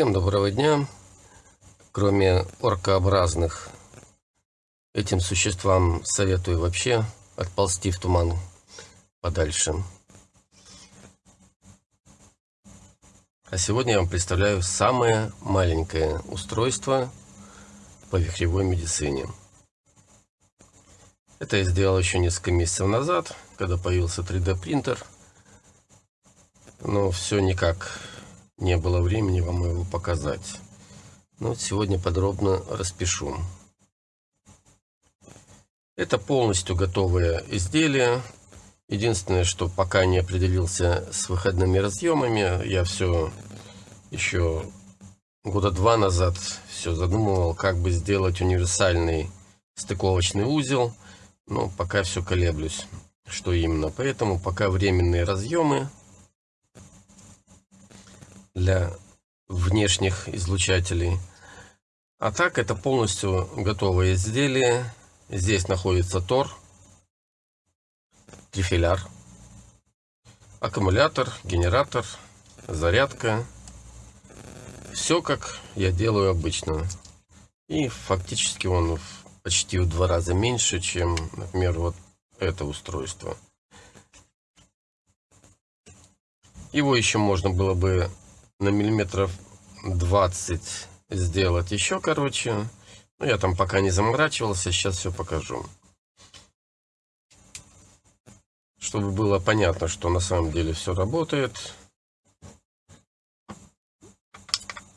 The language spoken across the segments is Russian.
Всем доброго дня. Кроме оркообразных, этим существам советую вообще отползти в туман подальше. А сегодня я вам представляю самое маленькое устройство по вихревой медицине. Это я сделал еще несколько месяцев назад, когда появился 3D принтер. Но все никак не было времени вам его показать. Но сегодня подробно распишу. Это полностью готовое изделие. Единственное, что пока не определился с выходными разъемами, я все еще года два назад все задумывал, как бы сделать универсальный стыковочный узел, но пока все колеблюсь, что именно. Поэтому пока временные разъемы для внешних излучателей. А так это полностью готовое изделие. Здесь находится тор, трифиляр, аккумулятор, генератор, зарядка. Все как я делаю обычно. И фактически он почти в два раза меньше, чем, например, вот это устройство. Его еще можно было бы на миллиметров 20 сделать еще короче. Ну, я там пока не заморачивался, сейчас все покажу. Чтобы было понятно, что на самом деле все работает.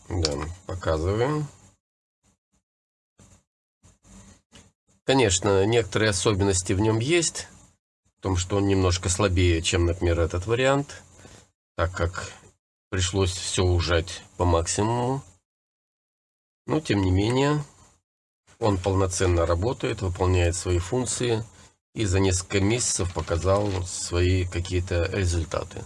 Да, показываем. Конечно, некоторые особенности в нем есть. В том, что он немножко слабее, чем, например, этот вариант. Так как Пришлось все ужать по максимуму. Но, тем не менее, он полноценно работает, выполняет свои функции и за несколько месяцев показал свои какие-то результаты.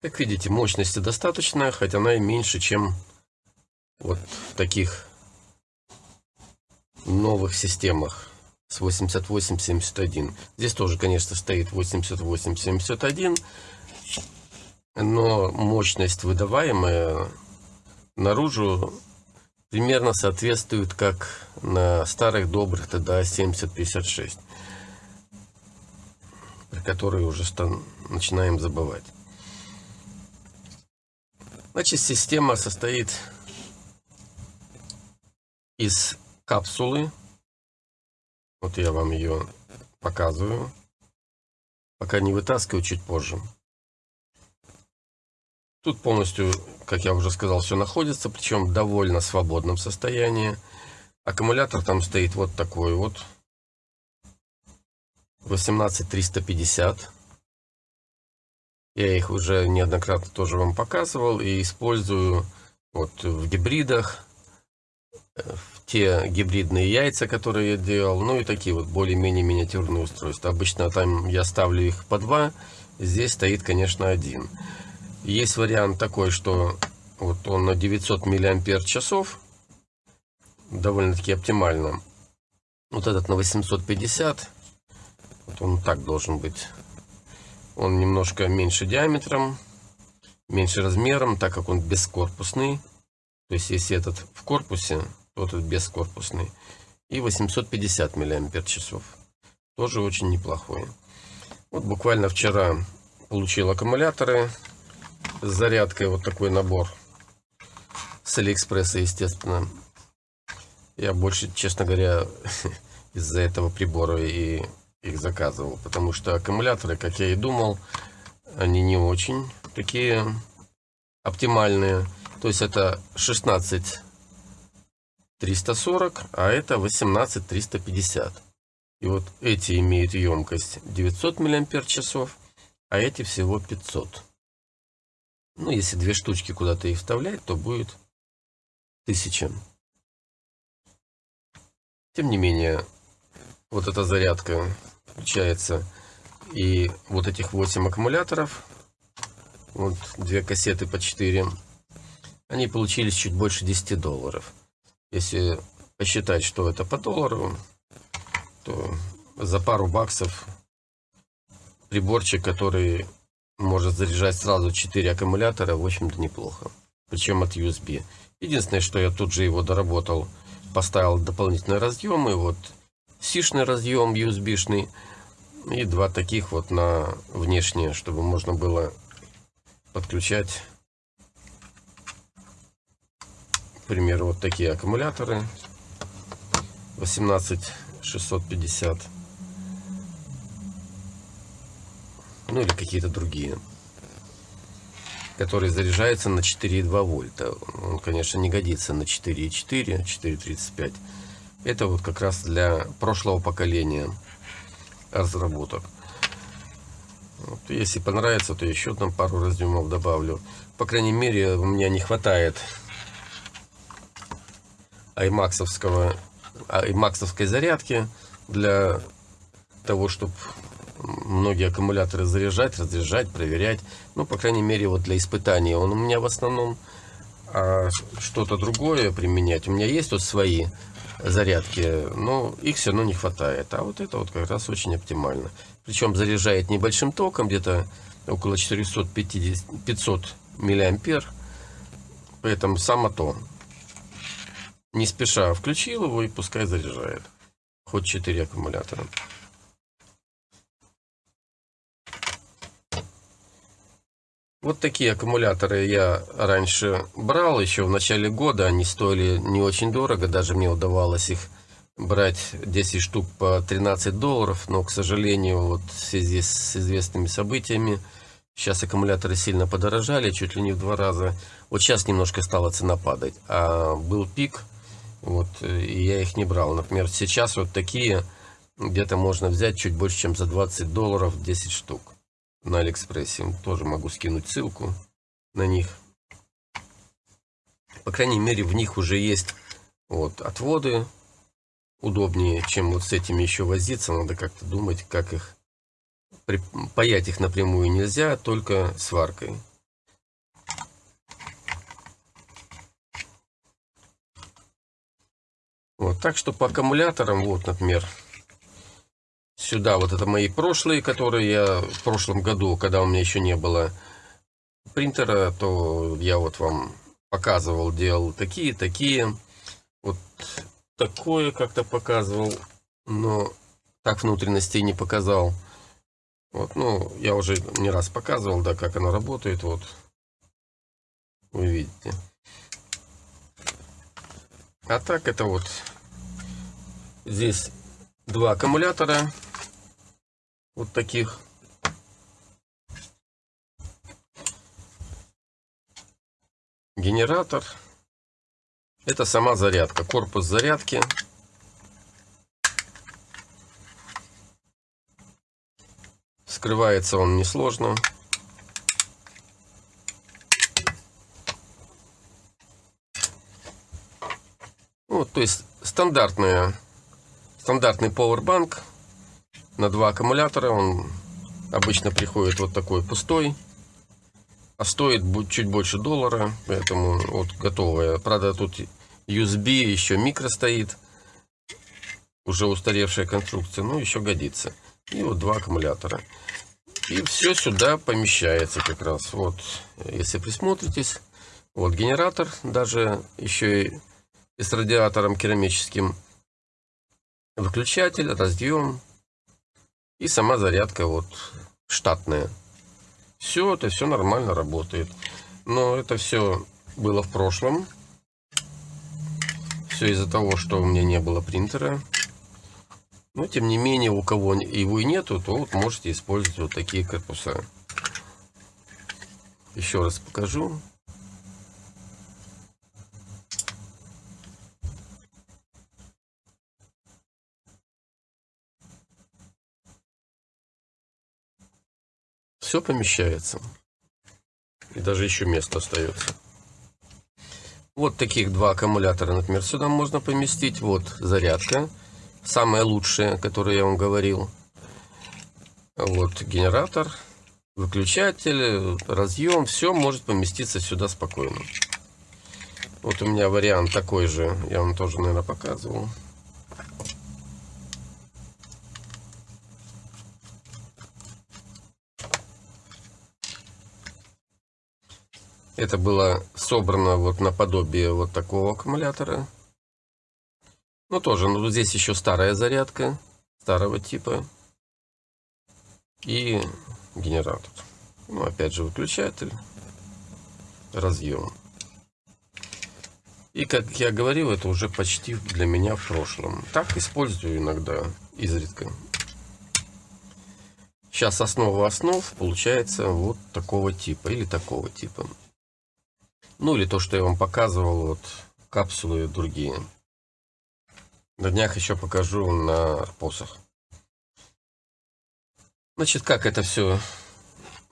Как видите, мощности достаточно, хотя она и меньше, чем вот в таких новых системах с 8871. Здесь тоже, конечно, стоит 8871, но мощность выдаваемая наружу примерно соответствует как на старых добрых ТДА 7056, про которые уже начинаем забывать. Значит, система состоит из капсулы. Вот я вам ее показываю. Пока не вытаскиваю, чуть позже. Тут полностью, как я уже сказал, все находится, причем в довольно свободном состоянии. Аккумулятор там стоит вот такой вот. 18350 я их уже неоднократно тоже вам показывал и использую вот в гибридах, э, в те гибридные яйца, которые я делал, ну и такие вот более-менее миниатюрные устройства. Обычно там я ставлю их по два, здесь стоит, конечно, один. Есть вариант такой, что вот он на 900 миллиампер часов, довольно-таки оптимально. Вот этот на 850, вот он так должен быть он немножко меньше диаметром, меньше размером, так как он бескорпусный. То есть, если этот в корпусе, то этот бескорпусный. И 850 мАч. Тоже очень неплохой. Вот буквально вчера получил аккумуляторы с зарядкой. Вот такой набор. С Алиэкспресса, естественно. Я больше, честно говоря, из-за этого прибора и их заказывал, потому что аккумуляторы, как я и думал, они не очень такие оптимальные. То есть это 16 340, а это 18 350. И вот эти имеют емкость 900 мАч, а эти всего 500. Ну, если две штучки куда-то их вставлять, то будет 1000. Тем не менее, вот эта зарядка включается и вот этих 8 аккумуляторов, вот две кассеты по 4, они получились чуть больше 10 долларов. Если посчитать, что это по доллару, то за пару баксов приборчик, который может заряжать сразу 4 аккумулятора, в общем-то неплохо. Причем от USB. Единственное, что я тут же его доработал, поставил дополнительные разъемы. Вот сишный разъем USB-шный и два таких вот на внешние, чтобы можно было подключать, к примеру, вот такие аккумуляторы 18650 ну или какие-то другие который заряжается на 4,2 вольта. Он, конечно, не годится на 4,4, 4,35. Это вот как раз для прошлого поколения разработок. Вот, если понравится, то еще там пару разъемов добавлю. По крайней мере, у меня не хватает аймаксовского аймаксовской зарядки для того, чтобы многие аккумуляторы заряжать, разряжать, проверять. Ну, по крайней мере, вот для испытания он у меня в основном. А что-то другое применять. У меня есть вот свои зарядки, но их все равно не хватает. А вот это вот как раз очень оптимально. Причем заряжает небольшим током, где-то около 450-500 миллиампер. Поэтому само то. Не спеша включил его и пускай заряжает. Хоть 4 аккумулятора. Вот такие аккумуляторы я раньше брал, еще в начале года. Они стоили не очень дорого, даже мне удавалось их брать 10 штук по 13 долларов. Но, к сожалению, вот в связи с известными событиями, сейчас аккумуляторы сильно подорожали, чуть ли не в два раза. Вот сейчас немножко стала цена падать, а был пик, вот, и я их не брал. Например, сейчас вот такие где-то можно взять чуть больше, чем за 20 долларов 10 штук на Алиэкспрессе. Тоже могу скинуть ссылку на них. По крайней мере, в них уже есть вот отводы. Удобнее, чем вот с этими еще возиться. Надо как-то думать, как их... Паять их напрямую нельзя, только сваркой. Вот, так что по аккумуляторам, вот, например, сюда. Вот это мои прошлые, которые я в прошлом году, когда у меня еще не было принтера, то я вот вам показывал, делал такие, такие. Вот такое как-то показывал, но так внутренностей не показал. Вот, ну, я уже не раз показывал, да, как оно работает, вот. Вы видите. А так это вот здесь два аккумулятора вот таких. Генератор. Это сама зарядка, корпус зарядки. Скрывается он несложно. Вот, то есть стандартная, стандартный powerbank на два аккумулятора. Он обычно приходит вот такой пустой. А стоит чуть больше доллара. Поэтому вот готовая. Правда, тут USB, еще микро стоит. Уже устаревшая конструкция. Но еще годится. И вот два аккумулятора. И все сюда помещается как раз. Вот, если присмотритесь. Вот генератор, даже еще и с радиатором керамическим. Выключатель, разъем, и сама зарядка вот штатная. Все это все нормально работает. Но это все было в прошлом. Все из-за того, что у меня не было принтера. Но тем не менее, у кого его и нету, то вот можете использовать вот такие корпуса. Еще раз покажу. Все помещается. И даже еще место остается. Вот таких два аккумулятора, например, сюда можно поместить. Вот зарядка. Самая лучшая, которую я вам говорил. Вот генератор, выключатель, разъем, все может поместиться сюда спокойно. Вот у меня вариант такой же, я вам тоже, наверное, показывал. Это было собрано вот наподобие вот такого аккумулятора. Ну тоже, ну здесь еще старая зарядка, старого типа. И генератор. Ну опять же выключатель, разъем. И как я говорил, это уже почти для меня в прошлом. Так использую иногда, изредка. Сейчас основа основ получается вот такого типа или такого типа. Ну или то, что я вам показывал, вот капсулы и другие. На днях еще покажу на арпосах. Значит, как это все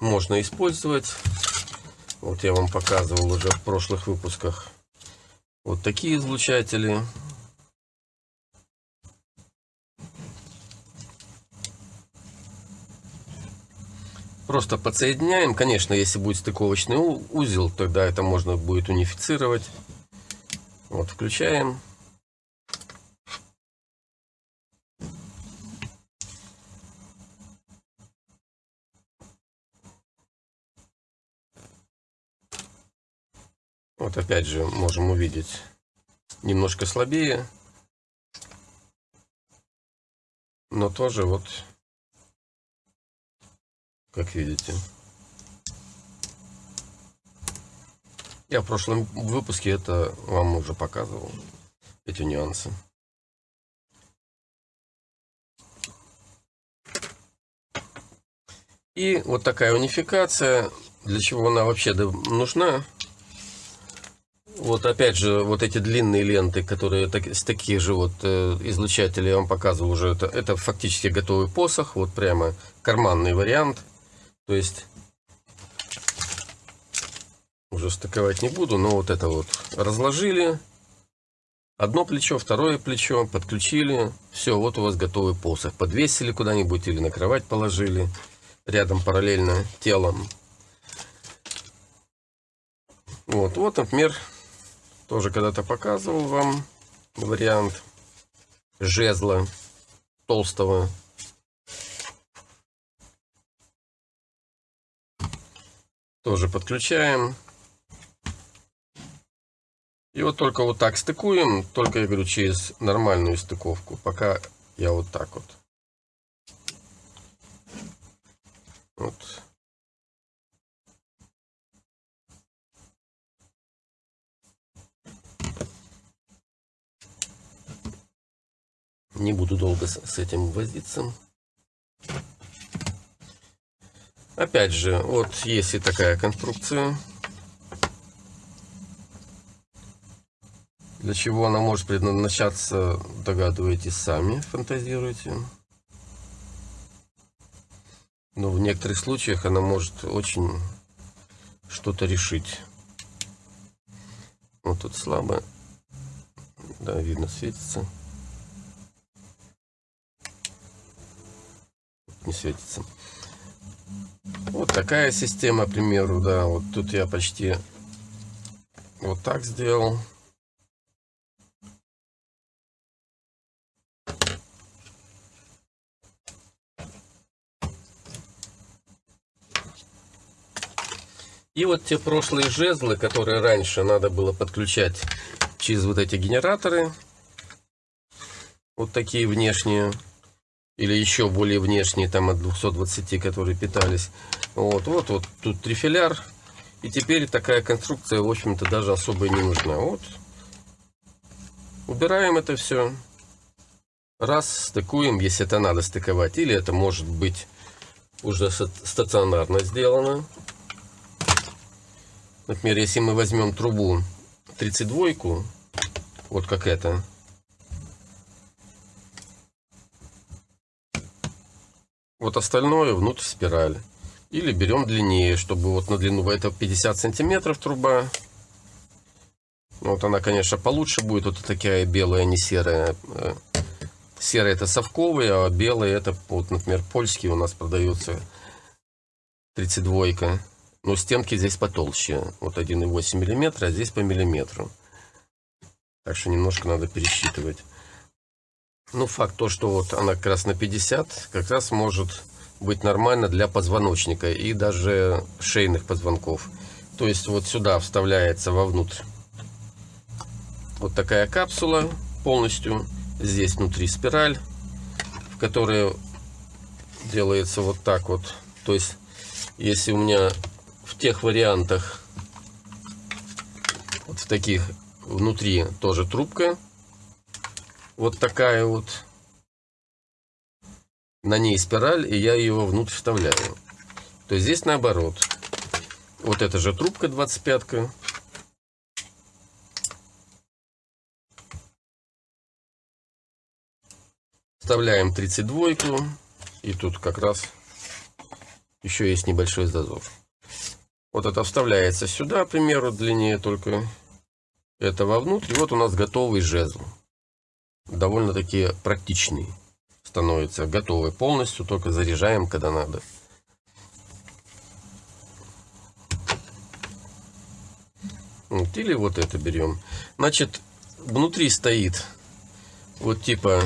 можно использовать. Вот я вам показывал уже в прошлых выпусках. Вот такие излучатели. Просто подсоединяем. Конечно, если будет стыковочный узел, тогда это можно будет унифицировать. Вот, включаем. Вот опять же можем увидеть немножко слабее. Но тоже вот как видите. Я в прошлом выпуске это вам уже показывал, эти нюансы. И вот такая унификация, для чего она вообще нужна. Вот опять же, вот эти длинные ленты, которые так, с таких же вот э, излучателей я вам показывал уже, это, это фактически готовый посох, вот прямо карманный вариант. То есть уже стыковать не буду, но вот это вот разложили. Одно плечо, второе плечо, подключили. Все, вот у вас готовый посох. Подвесили куда-нибудь или на кровать положили. Рядом параллельно телом. Вот, вот, например, тоже когда-то показывал вам вариант жезла толстого Тоже подключаем. И вот только вот так стыкуем, только, я говорю, через нормальную стыковку. Пока я вот так вот. Вот. Не буду долго с этим возиться. Опять же, вот есть и такая конструкция. Для чего она может предназначаться, догадываетесь сами, фантазируете. Но в некоторых случаях она может очень что-то решить. Вот тут слабо. Да, видно, светится. Не светится. Вот такая система, к примеру, да. Вот тут я почти вот так сделал. И вот те прошлые жезлы, которые раньше надо было подключать через вот эти генераторы, вот такие внешние, или еще более внешние, там от 220, которые питались. Вот, вот, вот тут трифиляр. И теперь такая конструкция, в общем-то, даже особо не нужна. Вот. Убираем это все. Раз, стыкуем, если это надо стыковать. Или это может быть уже стационарно сделано. Например, если мы возьмем трубу 32, вот как это, Вот остальное внутрь спирали. Или берем длиннее, чтобы вот на длину, это 50 сантиметров труба. Вот она, конечно, получше будет. Вот такая белая, не серая. Э, серый это совковый, а белый это, вот, например, польский у нас продается 32 -ка. Но стенки здесь потолще. Вот 1,8 мм, а здесь по миллиметру. Так что немножко надо пересчитывать. Ну, факт то, что вот она как раз на 50, как раз может быть нормально для позвоночника и даже шейных позвонков. То есть вот сюда вставляется вовнутрь вот такая капсула полностью. Здесь внутри спираль, в которой делается вот так вот. То есть, если у меня в тех вариантах, вот в таких внутри тоже трубка, вот такая вот, на ней спираль, и я ее внутрь вставляю. То есть здесь наоборот. Вот эта же трубка 25-ка. Вставляем 32 и тут как раз еще есть небольшой зазор. Вот это вставляется сюда, к примеру, длиннее только это вовнутрь. И вот у нас готовый жезл. Довольно-таки практичный становится. Готовый полностью, только заряжаем, когда надо. Вот, или вот это берем. Значит, внутри стоит вот типа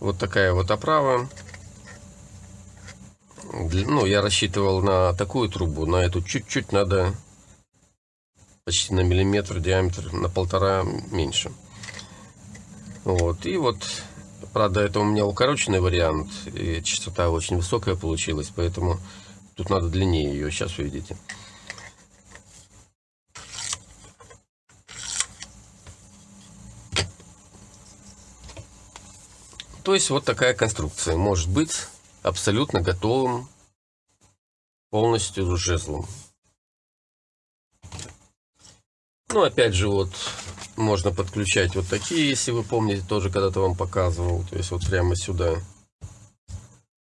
вот такая вот оправа. Ну, я рассчитывал на такую трубу, на эту чуть-чуть надо почти на миллиметр диаметр, на полтора меньше. Вот, и вот, правда, это у меня укороченный вариант, и частота очень высокая получилась, поэтому тут надо длиннее ее, сейчас увидите. То есть вот такая конструкция может быть абсолютно готовым полностью жезлом. Ну, опять же, вот можно подключать вот такие, если вы помните, тоже когда-то вам показывал. То есть вот прямо сюда.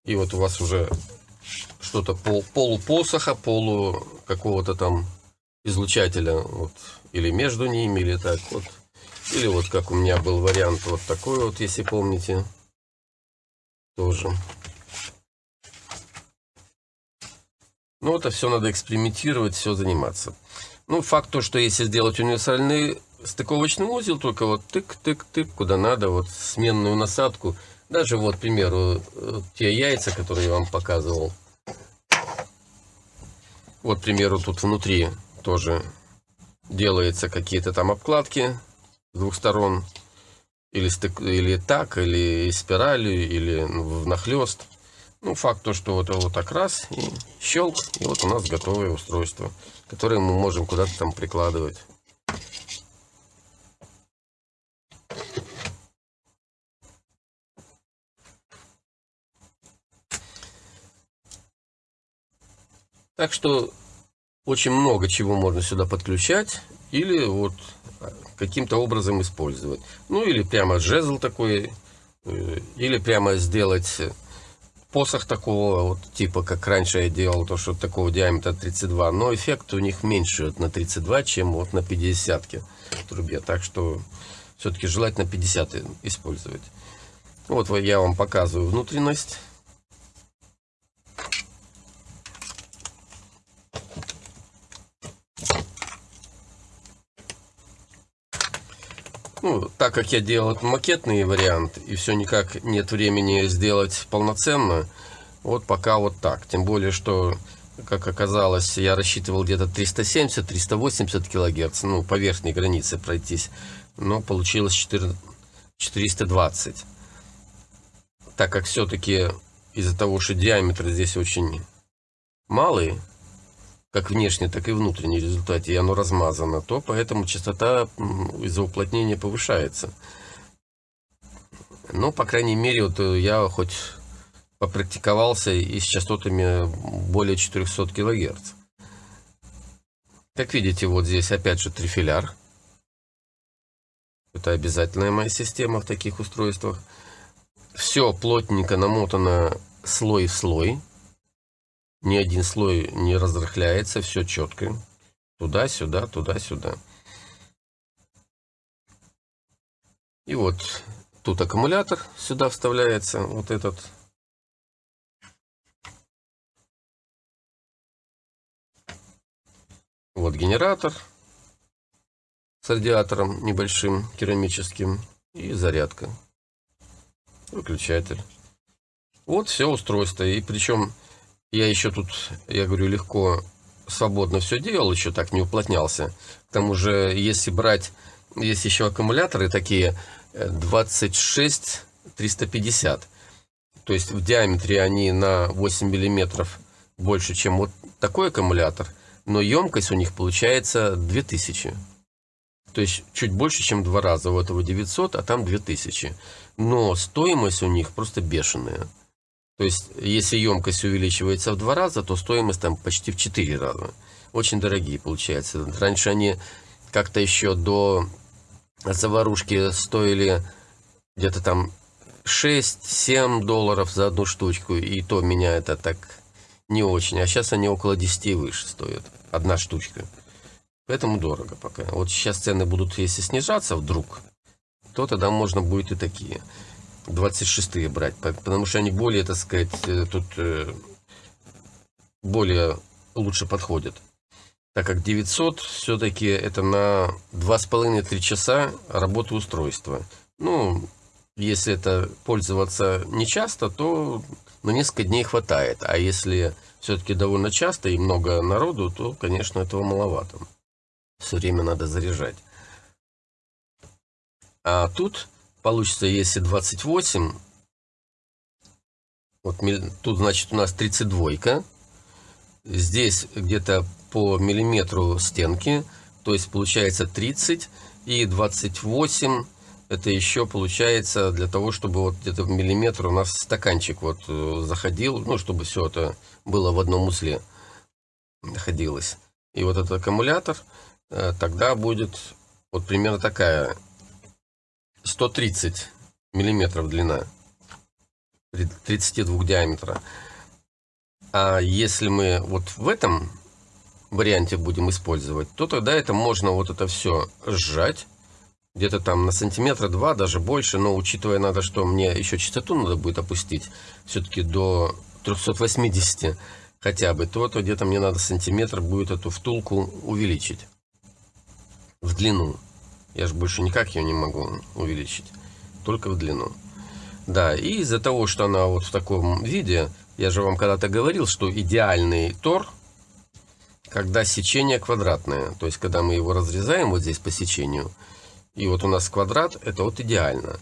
И вот у вас уже что-то пол, полупосоха, полу какого-то там излучателя. Вот, или между ними, или так вот. Или вот как у меня был вариант вот такой вот, если помните тоже. Ну, это все надо экспериментировать, все заниматься. Ну, факт то, что если сделать универсальный стыковочный узел, только вот тык-тык-тык, куда надо, вот сменную насадку. Даже вот, к примеру, э, те яйца, которые я вам показывал. Вот, к примеру, тут внутри тоже делаются какие-то там обкладки с двух сторон или, стык, или так, или спиралью, или внахлест. Ну, факт то, что вот, вот так раз, и щелк, и вот у нас готовое устройство, которое мы можем куда-то там прикладывать. Так что очень много чего можно сюда подключать. Или вот каким-то образом использовать. Ну или прямо жезл такой, э, или прямо сделать посох такого вот типа, как раньше я делал, то что такого диаметра 32, но эффект у них меньше вот на 32, чем вот на 50 трубе, так что все-таки желательно 50 использовать. Вот я вам показываю внутренность. Ну, так как я делал макетный вариант, и все никак нет времени сделать полноценно, вот пока вот так. Тем более, что, как оказалось, я рассчитывал где-то 370-380 килогерц, ну, по верхней границе пройтись, но получилось 4, 420. Так как все-таки из-за того, что диаметр здесь очень малый, как внешне, так и внутренне в результате, и оно размазано, то поэтому частота из-за уплотнения повышается. Но, по крайней мере, вот э, я хоть попрактиковался и с частотами более 400 кГц. Как видите, вот здесь опять же трифиляр. Это обязательная моя система в таких устройствах. Все плотненько намотано слой в слой ни один слой не разрыхляется, все четко. Туда-сюда, туда-сюда. И вот Тут аккумулятор сюда вставляется, вот этот. Вот генератор с радиатором небольшим, керамическим. И зарядка. Выключатель. Вот все устройство. И причем я еще тут, я говорю, легко, свободно все делал, еще так не уплотнялся. К тому же, если брать, есть еще аккумуляторы такие 26 э, 350. То есть в диаметре они на 8 миллиметров больше, чем вот такой аккумулятор. Но емкость у них получается 2000. То есть чуть больше, чем два раза. У этого 900, а там 2000. Но стоимость у них просто бешеная. То есть, если емкость увеличивается в два раза, то стоимость там почти в четыре раза. Очень дорогие получается. Раньше они как-то еще до заварушки стоили где-то там 6-7 долларов за одну штучку. И то меня это так не очень. А сейчас они около 10 и выше стоят. Одна штучка. Поэтому дорого пока. Вот сейчас цены будут, если снижаться вдруг, то тогда можно будет и такие. 26 брать, потому что они более, так сказать, э, тут э, более лучше подходят. Так как 900 все-таки это на 2,5-3 часа работы устройства. Ну, если это пользоваться не часто, то на несколько дней хватает. А если все-таки довольно часто и много народу, то, конечно, этого маловато. Все время надо заряжать. А тут получится, если 28, вот тут, значит, у нас 32, здесь где-то по миллиметру стенки, то есть получается 30 и 28 это еще получается для того, чтобы вот где-то в миллиметр у нас стаканчик вот э, заходил, ну, чтобы все это было в одном узле находилось. И вот этот аккумулятор, Э, тогда будет вот примерно такая 130 миллиметров длина 32 диаметра а если мы вот в этом варианте будем использовать то тогда это можно вот это все сжать где-то там на сантиметра два даже больше но учитывая надо что мне еще частоту надо будет опустить все-таки до 380 хотя бы то то где-то мне надо сантиметр будет эту втулку увеличить в длину. Я же больше никак ее не могу увеличить. Только в длину. Да, и из-за того, что она вот в таком виде, я же вам когда-то говорил, что идеальный тор, когда сечение квадратное. То есть, когда мы его разрезаем вот здесь по сечению, и вот у нас квадрат, это вот идеально.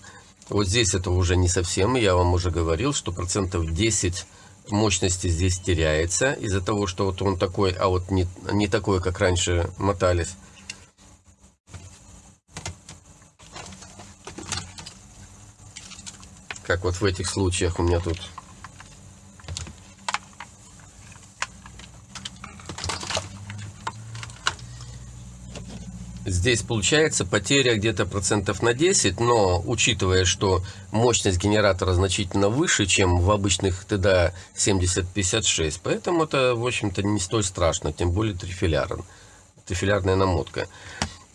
Вот здесь это уже не совсем, я вам уже говорил, что процентов 10 мощности здесь теряется из-за того, что вот он такой, а вот не, не такой, как раньше мотались. Как вот в этих случаях у меня тут Здесь получается потеря где-то процентов на 10, но учитывая, что мощность генератора значительно выше, чем в обычных ТДА 7056, поэтому это, в общем-то, не столь страшно, тем более трифилярен, трифилярная намотка.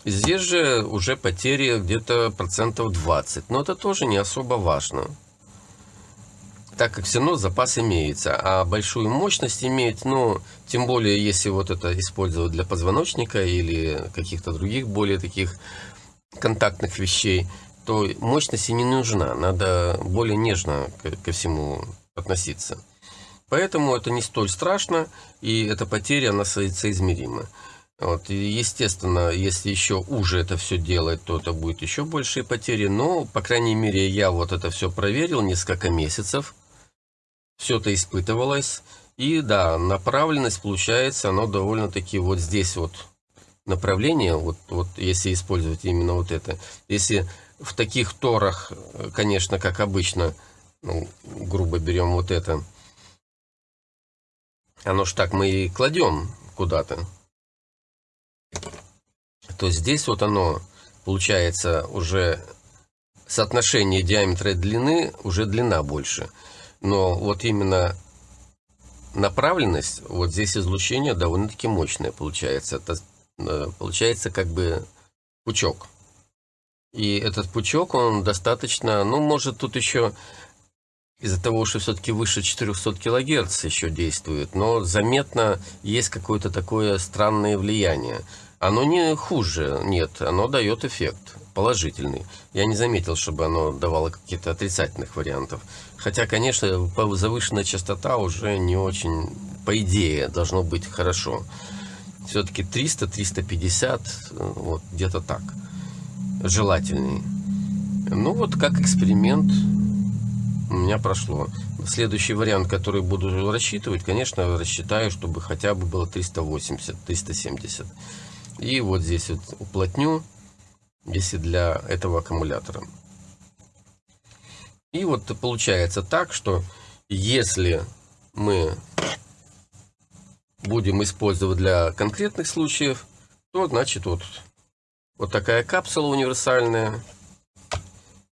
Здесь же уже потери где-то процентов 20, но это тоже не особо важно. Так как все равно запас имеется, а большую мощность иметь, ну, тем более, если вот это использовать для позвоночника или каких-то других более таких контактных вещей, то мощность и не нужна, надо более нежно ко всему относиться. Поэтому это не столь страшно, и эта потеря, она соизмерима. Вот, и естественно, если еще уже это все делать, то это будет еще большие потери. Но, по крайней мере, я вот это все проверил несколько месяцев. Все это испытывалось. И да, направленность получается, оно довольно-таки вот здесь вот направление, вот, вот если использовать именно вот это. Если в таких торах, конечно, как обычно, ну, грубо берем вот это, оно ж так мы и кладем куда-то то здесь вот оно получается уже соотношение диаметра и длины, уже длина больше. Но вот именно направленность, вот здесь излучение довольно-таки мощное получается. Это э, получается как бы пучок. И этот пучок, он достаточно, ну, может, тут еще из-за того, что все-таки выше 400 килогерц еще действует, но заметно есть какое-то такое странное влияние. Оно не хуже, нет, оно дает эффект положительный. Я не заметил, чтобы оно давало каких-то отрицательных вариантов. Хотя, конечно, завышенная частота уже не очень, по идее, должно быть хорошо. Все-таки 300-350, вот где-то так, желательней. Ну вот, как эксперимент у меня прошло. Следующий вариант, который буду рассчитывать, конечно, рассчитаю, чтобы хотя бы было 380-370. И вот здесь вот уплотню если для этого аккумулятора. И вот получается так, что если мы будем использовать для конкретных случаев, то значит вот, вот такая капсула универсальная.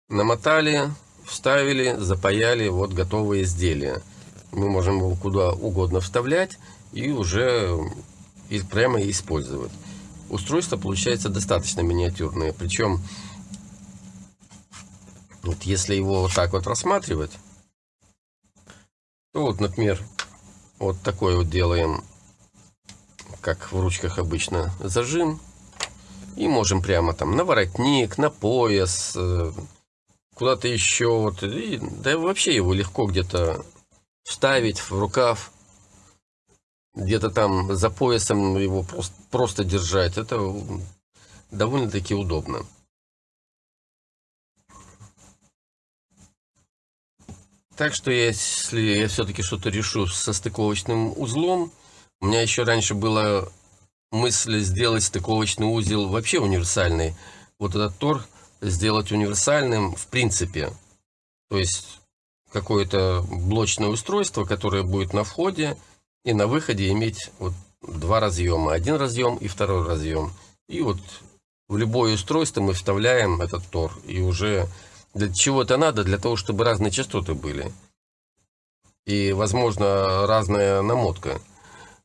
Намотали, вставили, запаяли, вот готовое изделие. Мы можем его куда угодно вставлять и уже прямо использовать устройство получается достаточно миниатюрное. Причем, вот если его вот так вот рассматривать, то вот, например, вот такой вот делаем, как в ручках обычно, зажим. И можем прямо там на воротник, на пояс, э, куда-то еще. Вот, и, да вообще его легко где-то вставить в рукав где-то там за поясом его просто, просто держать, это довольно-таки удобно. Так что если я все-таки что-то решу со стыковочным узлом, у меня еще раньше была мысль сделать стыковочный узел вообще универсальный. Вот этот тор сделать универсальным в принципе. То есть какое-то блочное устройство, которое будет на входе, и на выходе иметь вот два разъема. Один разъем и второй разъем. И вот в любое устройство мы вставляем этот тор. И уже для чего это надо? Для того, чтобы разные частоты были. И, возможно, разная намотка.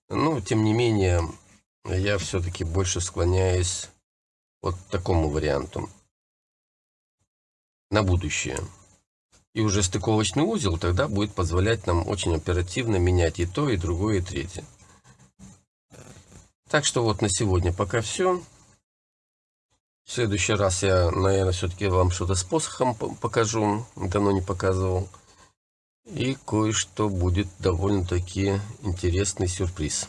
Но, тем не менее, я все-таки больше склоняюсь вот к такому варианту на будущее. И уже стыковочный узел тогда будет позволять нам очень оперативно менять и то, и другое, и третье. Так что вот на сегодня пока все. В следующий раз я, наверное, все-таки вам что-то с посохом покажу. Давно не показывал. И кое-что будет довольно-таки интересный сюрприз.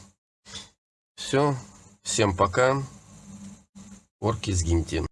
Все. Всем пока. Орки сгиньте.